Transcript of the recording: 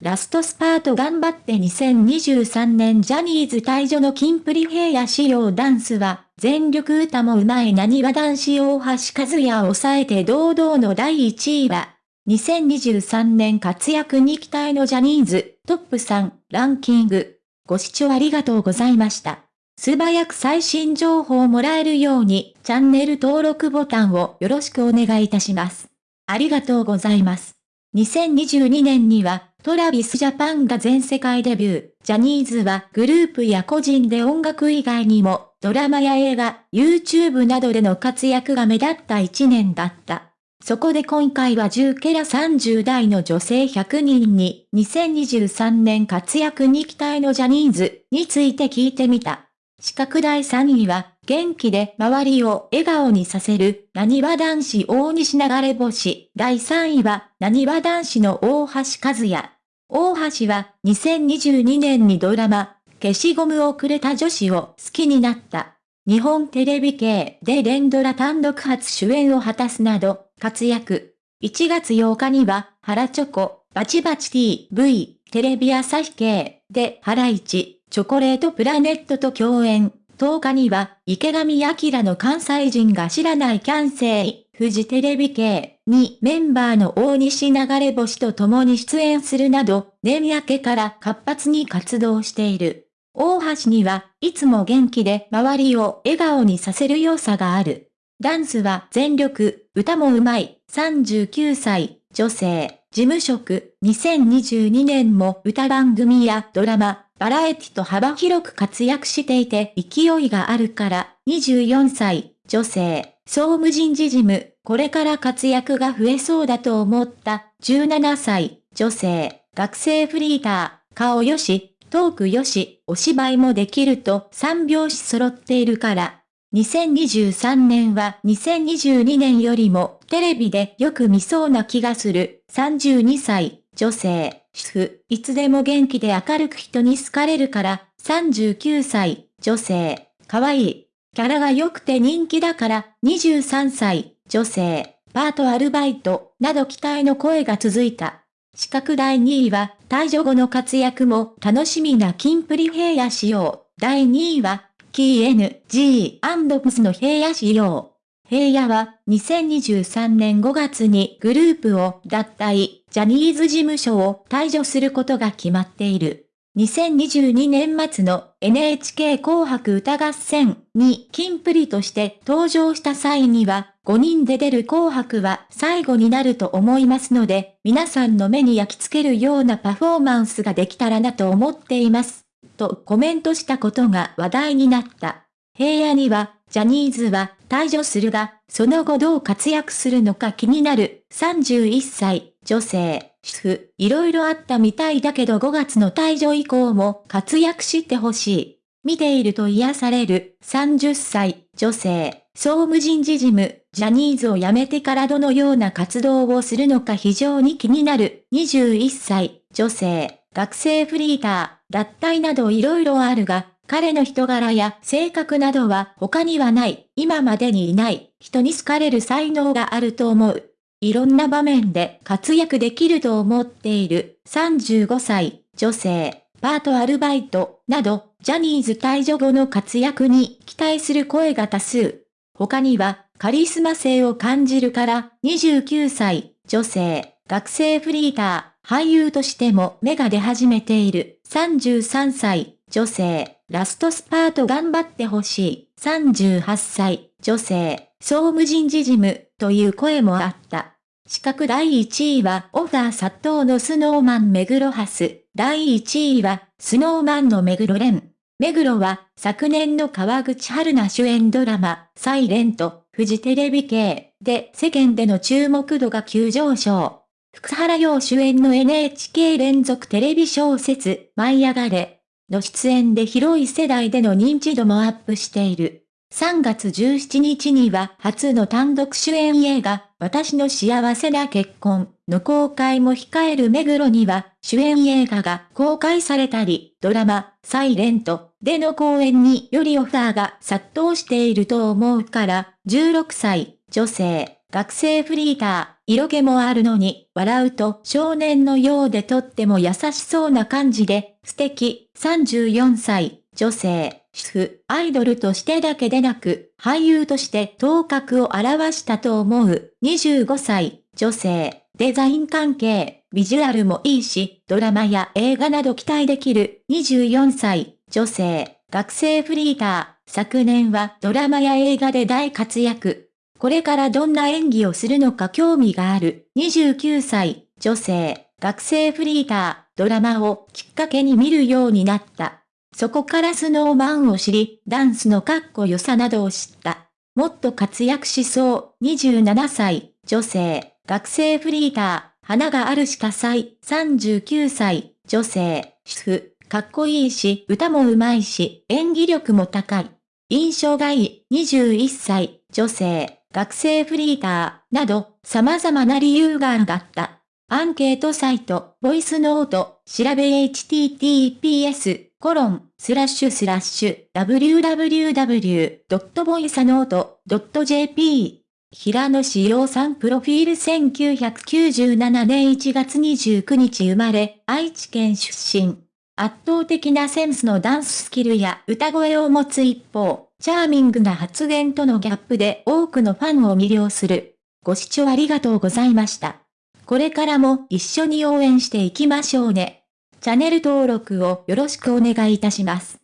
ラストスパート頑張って2023年ジャニーズ退場のキンプリ平野仕様ダンスは、全力歌もうまいなにわ男子大橋和也を抑えて堂々の第1位は、2023年活躍に期待のジャニーズトップ3ランキング。ご視聴ありがとうございました。素早く最新情報をもらえるようにチャンネル登録ボタンをよろしくお願いいたします。ありがとうございます。2022年にはトラビスジャパンが全世界デビュー。ジャニーズはグループや個人で音楽以外にも、ドラマや映画、YouTube などでの活躍が目立った一年だった。そこで今回は10ケラ30代の女性100人に、2023年活躍に期待のジャニーズについて聞いてみた。資格第3位は、元気で周りを笑顔にさせる、なにわ男子大西流れ星。第3位は、なにわ男子の大橋和也。大橋は2022年にドラマ、消しゴムをくれた女子を好きになった。日本テレビ系で連ドラ単独初主演を果たすなど活躍。1月8日には、原チョコ、バチバチ TV、テレビ朝日系でハライチ、ョコレートプラネットと共演。10日には、池上彰の関西人が知らないキャンセイ、フジテレビ系にメンバーの大西流れ星と共に出演するなど、年明けから活発に活動している。大橋にはいつも元気で周りを笑顔にさせる要素がある。ダンスは全力、歌も上手い、39歳、女性、事務職、2022年も歌番組やドラマ、バラエティと幅広く活躍していて勢いがあるから、24歳、女性、総務人事事務、これから活躍が増えそうだと思った、17歳、女性、学生フリーター、顔よし、トークよし、お芝居もできると3拍子揃っているから。2023年は2022年よりもテレビでよく見そうな気がする。32歳、女性、主婦、いつでも元気で明るく人に好かれるから、39歳、女性、可愛い。キャラが良くて人気だから、23歳、女性、パートアルバイト、など期待の声が続いた。資格第2位は、退場後の活躍も楽しみなキンプリ平野仕様。第2位は、キー NG&PS の平野仕様。平野は2023年5月にグループを脱退、ジャニーズ事務所を退場することが決まっている。2022年末の NHK 紅白歌合戦にキンプリとして登場した際には5人で出る紅白は最後になると思いますので皆さんの目に焼き付けるようなパフォーマンスができたらなと思っています。とコメントしたことが話題になった。平野にはジャニーズは退場するが、その後どう活躍するのか気になる31歳、女性、主婦、いろいろあったみたいだけど5月の退場以降も活躍してほしい。見ていると癒される30歳、女性、総務人事事務、ジャニーズを辞めてからどのような活動をするのか非常に気になる。21歳、女性、学生フリーター、脱退など色々あるが、彼の人柄や性格などは他にはない、今までにいない、人に好かれる才能があると思う。いろんな場面で活躍できると思っている35歳、女性、パートアルバイト、など、ジャニーズ退場後の活躍に期待する声が多数。他には、カリスマ性を感じるから、29歳、女性、学生フリーター、俳優としても目が出始めている33歳、女性、ラストスパート頑張ってほしい。38歳、女性、総務人事事務、という声もあった。資格第1位はオファー殺到のスノーマン目黒ハス。第1位はスノーマンの目黒蓮。目黒は昨年の川口春奈主演ドラマ、サイレント、フジテレビ系で世間での注目度が急上昇。福原陽主演の NHK 連続テレビ小説、舞い上がれ、の出演で広い世代での認知度もアップしている。3月17日には初の単独主演映画、私の幸せな結婚の公開も控える目黒には主演映画が公開されたり、ドラマ、サイレントでの公演によりオファーが殺到していると思うから、16歳、女性、学生フリーター、色気もあるのに、笑うと少年のようでとっても優しそうな感じで、素敵、34歳、女性、主婦、アイドルとしてだけでなく、俳優として頭角を現したと思う、25歳、女性、デザイン関係、ビジュアルもいいし、ドラマや映画など期待できる、24歳、女性、学生フリーター、昨年はドラマや映画で大活躍。これからどんな演技をするのか興味がある、29歳、女性、学生フリーター、ドラマをきっかけに見るようになった。そこからスノーマンを知り、ダンスのかっこよさなどを知った。もっと活躍しそう、27歳、女性、学生フリーター、花があるしか祭、39歳、女性、主婦、かっこいいし、歌も上手いし、演技力も高い。印象がいい、21歳、女性、学生フリーター、など、様々な理由があった。アンケートサイト、ボイスノート、調べ https コロン、スラッシュスラッシュ、www.voicenote.jp 平野志陽さんプロフィール1997年1月29日生まれ、愛知県出身。圧倒的なセンスのダンススキルや歌声を持つ一方、チャーミングな発言とのギャップで多くのファンを魅了する。ご視聴ありがとうございました。これからも一緒に応援していきましょうね。チャンネル登録をよろしくお願いいたします。